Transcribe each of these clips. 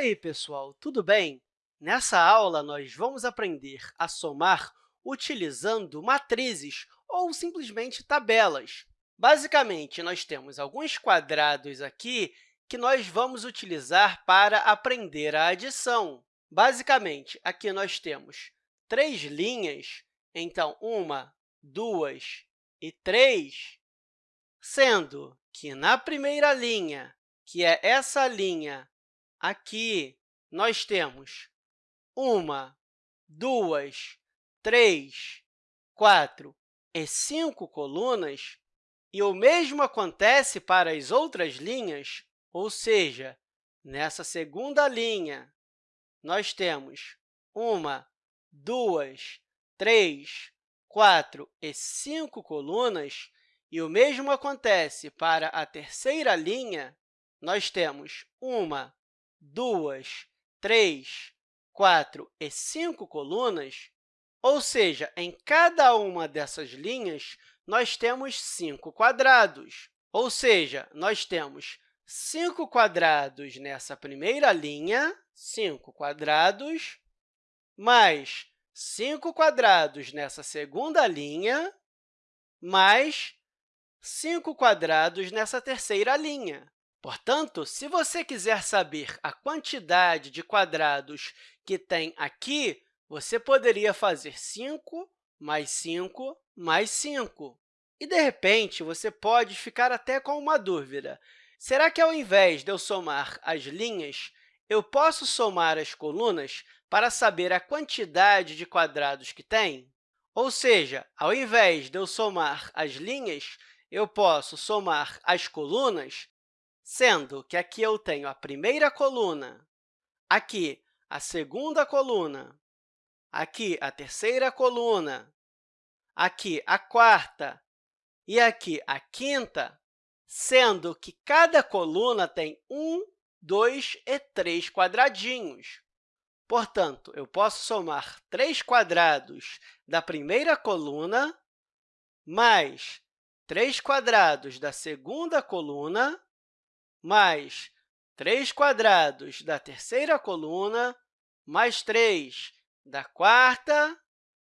aí, pessoal, tudo bem? Nessa aula, nós vamos aprender a somar utilizando matrizes ou simplesmente tabelas. Basicamente, nós temos alguns quadrados aqui que nós vamos utilizar para aprender a adição. Basicamente, aqui nós temos três linhas, então, uma, duas e três, sendo que na primeira linha, que é essa linha aqui, nós temos uma, duas, três, quatro e cinco colunas, e o mesmo acontece para as outras linhas, ou seja, nessa segunda linha, nós temos uma, duas, três, quatro e cinco colunas, e o mesmo acontece para a terceira linha, nós temos uma, duas, três, quatro e cinco colunas, ou seja, em cada uma dessas linhas, nós temos cinco quadrados. Ou seja, nós temos cinco quadrados nessa primeira linha, cinco quadrados, mais cinco quadrados nessa segunda linha, mais cinco quadrados nessa terceira linha. Portanto, se você quiser saber a quantidade de quadrados que tem aqui, você poderia fazer 5 mais 5 mais 5. E, de repente, você pode ficar até com uma dúvida. Será que, ao invés de eu somar as linhas, eu posso somar as colunas para saber a quantidade de quadrados que tem? Ou seja, ao invés de eu somar as linhas, eu posso somar as colunas sendo que aqui eu tenho a primeira coluna, aqui a segunda coluna, aqui a terceira coluna, aqui a quarta e aqui a quinta, sendo que cada coluna tem um, dois e três quadradinhos. Portanto, eu posso somar três quadrados da primeira coluna mais três quadrados da segunda coluna mais 3 quadrados da terceira coluna, mais 3 da quarta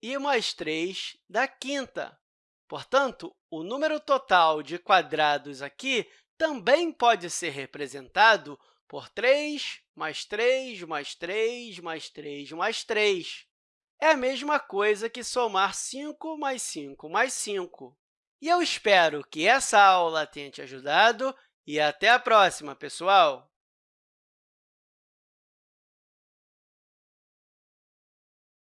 e mais 3 da quinta. Portanto, o número total de quadrados aqui também pode ser representado por 3 mais 3 mais 3 mais 3 mais 3. É a mesma coisa que somar 5 mais 5 mais 5. E eu espero que essa aula tenha te ajudado e até a próxima, pessoal!